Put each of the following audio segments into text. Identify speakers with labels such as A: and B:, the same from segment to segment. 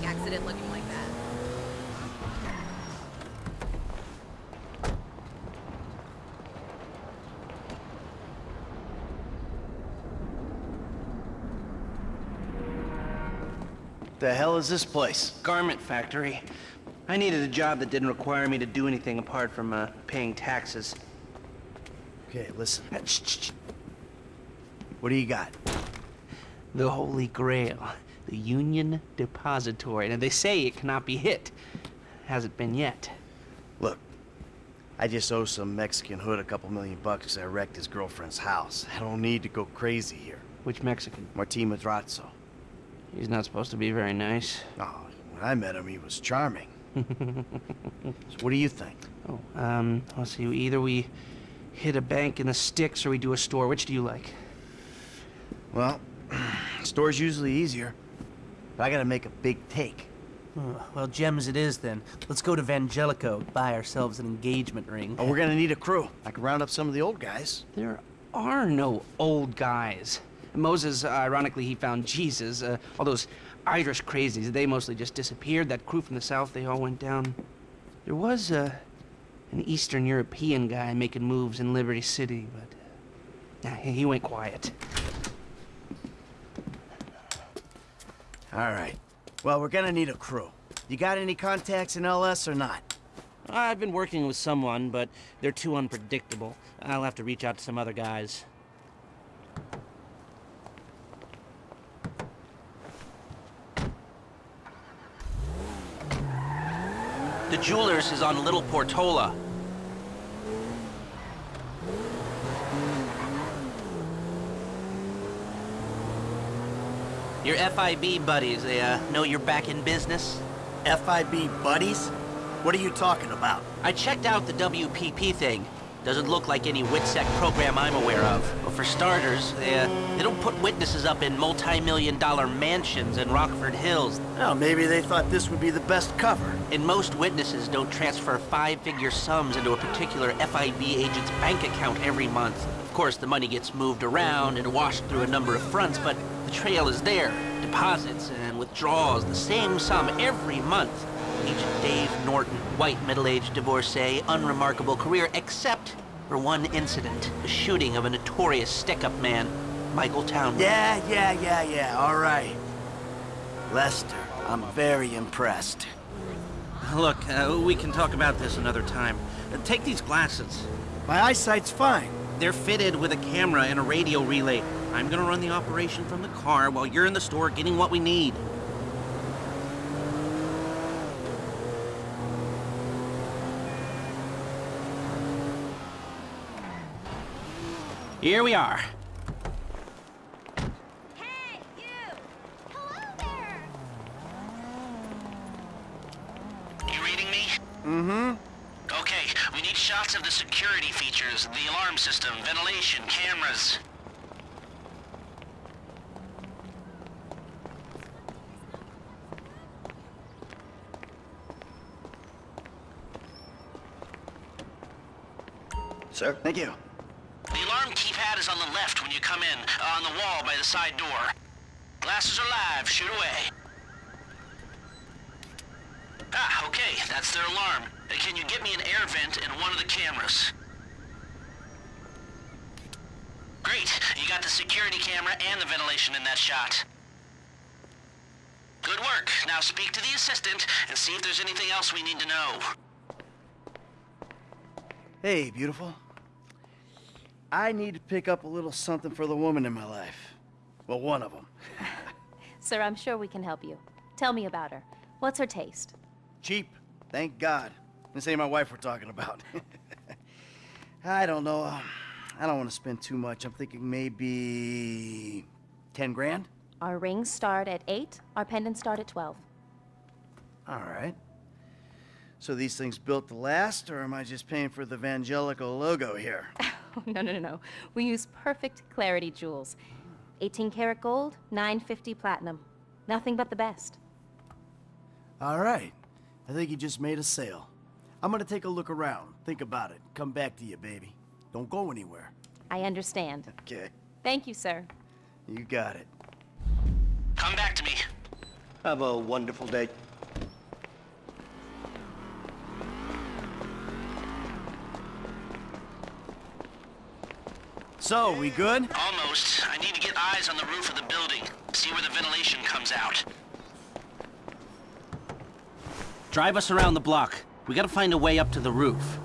A: traffic accident looking like that.
B: The hell is this place?
C: Garment factory. I needed a job that didn't require me to do anything apart from uh, paying taxes.
B: Okay, listen. What do you got?
C: The Holy Grail. The Union Depository. Now, they say it cannot be hit. Hasn't been yet.
B: Look, I just owe some Mexican hood a couple million bucks 'cause I wrecked his girlfriend's house. I don't need to go crazy here.
C: Which Mexican?
B: Martin Madrazo.
C: He's not supposed to be very nice.
B: Oh, when I met him, he was charming. so what do you think?
C: Oh, um, let's see. Either we hit a bank in the sticks or we do a store. Which do you like?
B: Well, store's usually easier. But I gotta make a big take.
D: Oh, well, gems it is then. Let's go to Vangelico, buy ourselves an engagement ring.
B: Oh, we're gonna need a crew. I can round up some of the old guys.
C: There are no old guys. Moses, uh, ironically, he found Jesus. Uh, all those Irish crazies, they mostly just disappeared. That crew from the south, they all went down. There was uh, an Eastern European guy making moves in Liberty City, but uh, he went quiet.
B: All right. Well, we're gonna need a crew. You got any contacts in LS or not?
C: I've been working with someone, but they're too unpredictable. I'll have to reach out to some other guys. The jeweler's is on Little Portola. Your FIB buddies, they uh, know you're back in business?
B: FIB buddies? What are you talking about?
C: I checked out the WPP thing. Doesn't look like any WITSEC program I'm aware of. But for starters, they, uh, they don't put witnesses up in multi-million dollar mansions in Rockford Hills.
B: Well, maybe they thought this would be the best cover.
C: And most witnesses don't transfer five-figure sums into a particular FIB agent's bank account every month. Of course, the money gets moved around and washed through a number of fronts, but the trail is there. Deposits and withdrawals, the same sum every month. Agent Dave Norton, white middle-aged divorcee, unremarkable career, except for one incident, the shooting of a notorious stick-up man, Michael Townley.
B: Yeah, yeah, yeah, yeah, all right. Lester, I'm very impressed.
C: Look, uh, we can talk about this another time. Uh, take these glasses.
B: My eyesight's fine.
C: They're fitted with a camera and a radio relay. I'm gonna run the operation from the car while you're in the store getting what we need. Here we are.
A: Hey, you! Hello there!
E: You reading me?
B: Mm-hmm.
E: We need shots of the security features, the alarm system, ventilation, cameras.
B: Sir, thank you.
E: The alarm keypad is on the left when you come in, on the wall by the side door. Glasses are live, shoot away. Ah, okay, that's their alarm. Can you get me an air vent in one of the cameras? Great, you got the security camera and the ventilation in that shot. Good work. Now speak to the assistant and see if there's anything else we need to know.
B: Hey, beautiful. I need to pick up a little something for the woman in my life. Well, one of them.
F: Sir, I'm sure we can help you. Tell me about her. What's her taste?
B: Cheap, thank God. This ain't my wife we're talking about. I don't know. um, I don't want to spend too much. I'm thinking maybe 10 grand?
F: Our rings start at 8, our pendants start at 12.
B: All right. So these things built to last, or am I just paying for the Vangelico logo here?
F: Oh, no, no, no, no. We use perfect clarity jewels. 18 karat gold, 950 platinum. Nothing but the best.
B: All right. I think he just made a sale. I'm gonna take a look around, think about it, come back to you, baby. Don't go anywhere.
F: I understand.
B: Okay.
F: Thank you, sir.
B: You got it.
E: Come back to me.
G: Have a wonderful day.
B: So, we good?
E: Almost. I need to get eyes on the roof of the building. See where the ventilation comes out.
C: Drive us around the block. We gotta find a way up to the roof.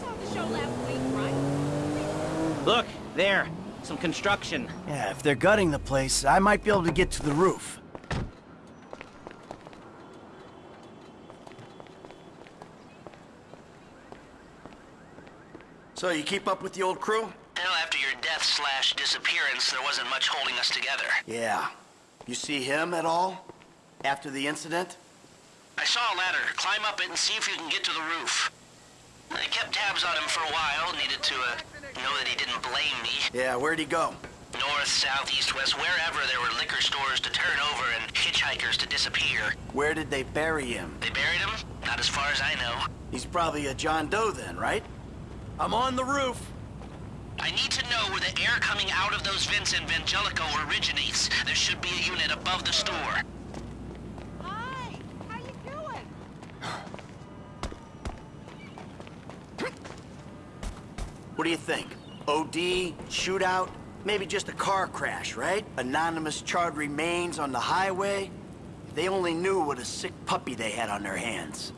A: saw the show last week, right?
H: Look, there. Some construction.
B: Yeah, if they're gutting the place, I might be able to get to the roof. So, you keep up with the old crew?
E: Hell, after your death slash disappearance, there wasn't much holding us together.
B: Yeah. You see him at all? After the incident?
E: I saw a ladder. Climb up it and see if you can get to the roof. I kept tabs on him for a while. Needed to, uh, know that he didn't blame me.
B: Yeah, where'd he go?
E: North, south, east, west, wherever there were liquor stores to turn over and hitchhikers to disappear.
B: Where did they bury him?
E: They buried him? Not as far as I know.
B: He's probably a John Doe then, right? I'm on the roof.
E: I need to know where the air coming out of those vents in Vangelico originates. There should be a unit above the store.
A: Hi, how you doing?
B: What do you think? OD? Shootout? Maybe just a car crash, right? Anonymous charred remains on the highway? They only knew what a sick puppy they had on their hands.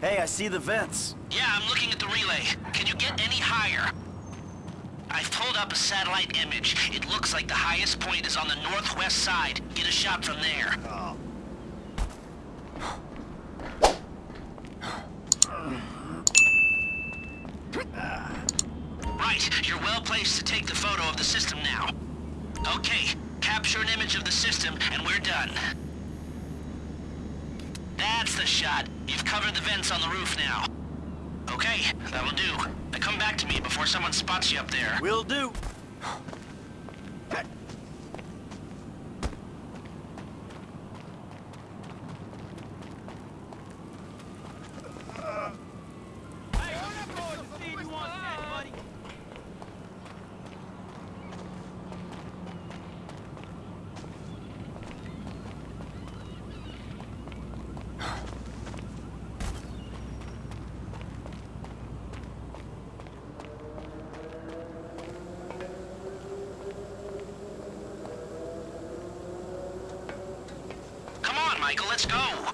B: Hey, I see the vents.
E: Yeah, I'm looking at the relay. Can you get any higher? I've pulled up a satellite image. It looks like the highest point is on the northwest side. Get a shot from there. Right, you're well placed to take the photo of the system now. Okay, capture an image of the system and we're done. That's the shot. You've covered the vents on the roof now. Okay, that'll do. Now come back to me before someone spots you up there.
B: Will do.
E: Come on, Michael, let's go.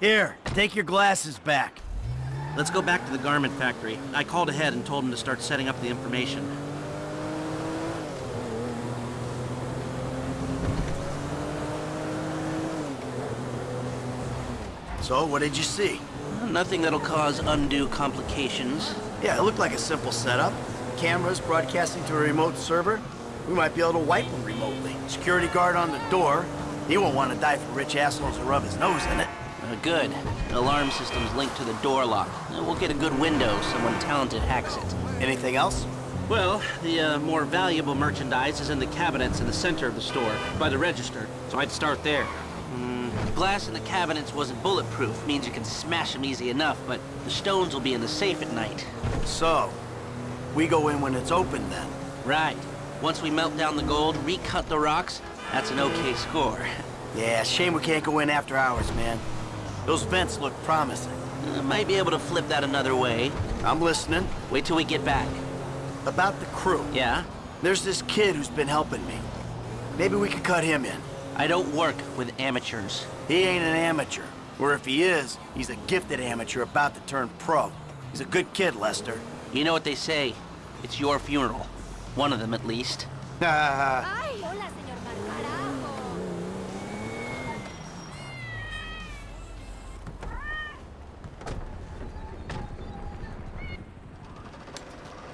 B: Here, take your glasses back.
C: Let's go back to the garment factory. I called ahead and told him to start setting up the information.
B: So, what did you see?
C: Nothing that'll cause undue complications.
B: Yeah, it looked like a simple setup. Cameras broadcasting to a remote server. We might be able to wipe them remotely. Security guard on the door. He won't want to die for rich assholes to rub his nose in it.
C: Uh, good. Alarm system's linked to the door lock. Uh, we'll get a good window if someone talented hacks it.
B: Anything else?
C: Well, the uh, more valuable merchandise is in the cabinets in the center of the store, by the register, so I'd start there. Mm, glass in the cabinets wasn't bulletproof, means you can smash them easy enough, but the stones will be in the safe at night.
B: So, we go in when it's open then.
C: Right. Once we melt down the gold, recut the rocks, that's an okay score.
B: Yeah, shame we can't go in after hours, man. Those vents look promising.
C: Uh, might be able to flip that another way.
B: I'm listening.
C: Wait till we get back.
B: About the crew.
C: Yeah?
B: There's this kid who's been helping me. Maybe we could cut him in.
C: I don't work with amateurs.
B: He ain't an amateur. Or if he is, he's a gifted amateur about to turn pro. He's a good kid, Lester.
C: You know what they say. It's your funeral. One of them, at least.
A: Ay, hola, señor Carajo.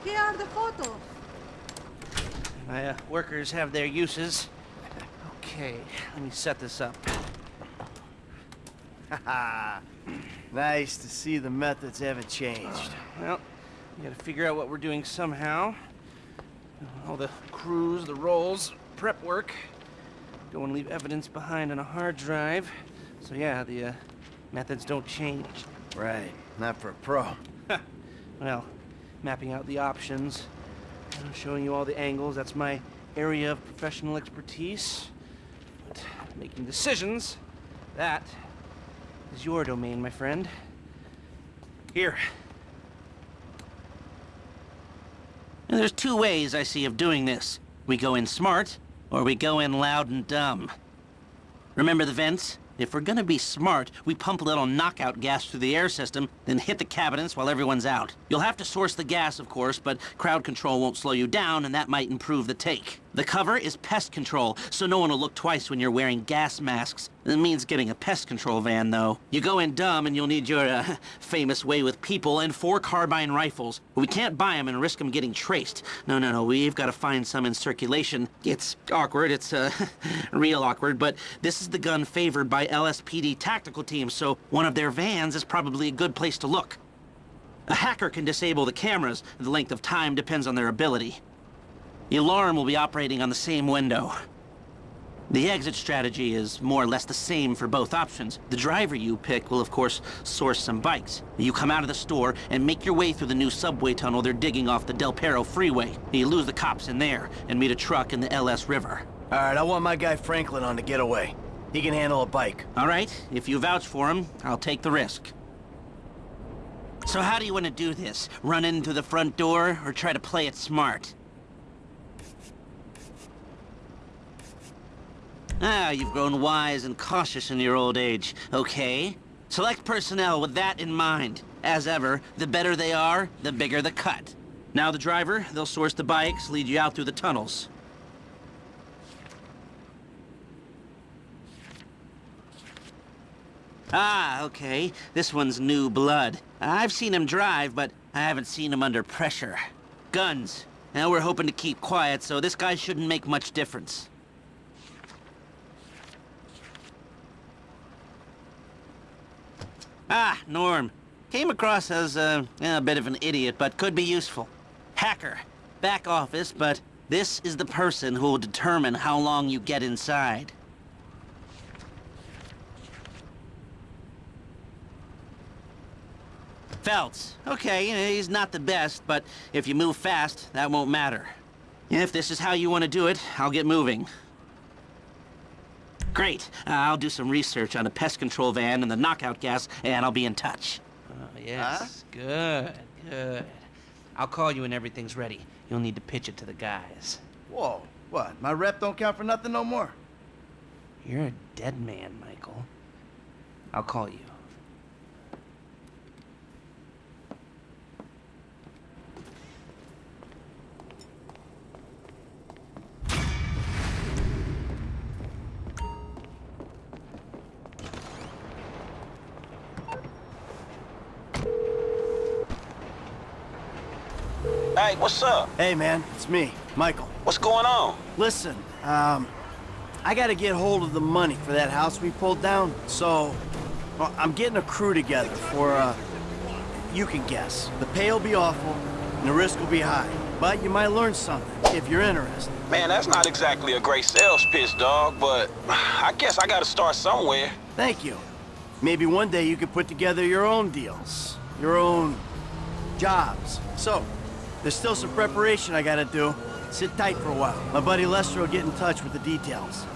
I: ¿Qué
A: are the photos?
C: My uh, workers have their uses. Okay, let me set this up.
B: nice to see the methods haven't changed.
C: Well, we gotta figure out what we're doing somehow. All the crews, the roles, prep work. Don't want to leave evidence behind on a hard drive. So yeah, the uh, methods don't change.
B: Right, not for a pro.
C: Well, mapping out the options, know, showing you all the angles, that's my area of professional expertise. Making decisions, that is your domain, my friend. Here. And there's two ways I see of doing this. We go in smart, or we go in loud and dumb. Remember the vents? If we're gonna be smart, we pump a little knockout gas through the air system, then hit the cabinets while everyone's out. You'll have to source the gas, of course, but crowd control won't slow you down, and that might improve the take. The cover is pest control, so no one will look twice when you're wearing gas masks. It means getting a pest control van, though. You go in dumb, and you'll need your, uh, famous way with people and four carbine rifles. We can't buy them and risk them getting traced. No, no, no, we've got to find some in circulation. It's awkward, it's, uh, real awkward, but this is the gun favored by LSPD tactical teams, so one of their vans is probably a good place to look. A hacker can disable the cameras. The length of time depends on their ability. The alarm will be operating on the same window. The exit strategy is more or less the same for both options. The driver you pick will, of course, source some bikes. You come out of the store and make your way through the new subway tunnel they're digging off the Del Perro freeway. You lose the cops in there and meet a truck in the LS River.
B: All right, I want my guy Franklin on the getaway. He can handle a bike.
C: All right, if you vouch for him, I'll take the risk. So how do you want to do this? Run in through the front door or try to play it smart? Ah, you've grown wise and cautious in your old age. Okay. Select personnel with that in mind. As ever, the better they are, the bigger the cut. Now the driver, they'll source the bikes, lead you out through the tunnels. Ah, okay. This one's new blood. I've seen him drive, but I haven't seen him under pressure. Guns. Now we're hoping to keep quiet, so this guy shouldn't make much difference. Ah, Norm. Came across as uh, a bit of an idiot, but could be useful. Hacker. Back office, but this is the person who will determine how long you get inside. Feltz. Okay, he's not the best, but if you move fast, that won't matter. If this is how you want to do it, I'll get moving. Great. Uh, I'll do some research on the pest control van and the knockout gas, and I'll be in touch. Oh, yes. Good, good. I'll call you when everything's ready. You'll need to pitch it to the guys.
B: Whoa, what? My rep don't count for nothing no more?
C: You're a dead man, Michael. I'll call you.
G: Hey, what's up?
B: Hey, man, it's me, Michael.
G: What's going on?
B: Listen, um, I gotta get hold of the money for that house we pulled down, so well, I'm getting a crew together for, uh, you can guess. The pay will be awful, and the risk will be high. But you might learn something, if you're interested.
G: Man, that's not exactly a great sales pitch, dog, but I guess I gotta start somewhere.
B: Thank you. Maybe one day you could put together your own deals, your own jobs. So, there's still some preparation I gotta do. Sit tight for a while. My buddy Lester will get in touch with the details.